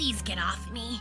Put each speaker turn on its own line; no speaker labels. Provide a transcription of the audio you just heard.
Please get off me.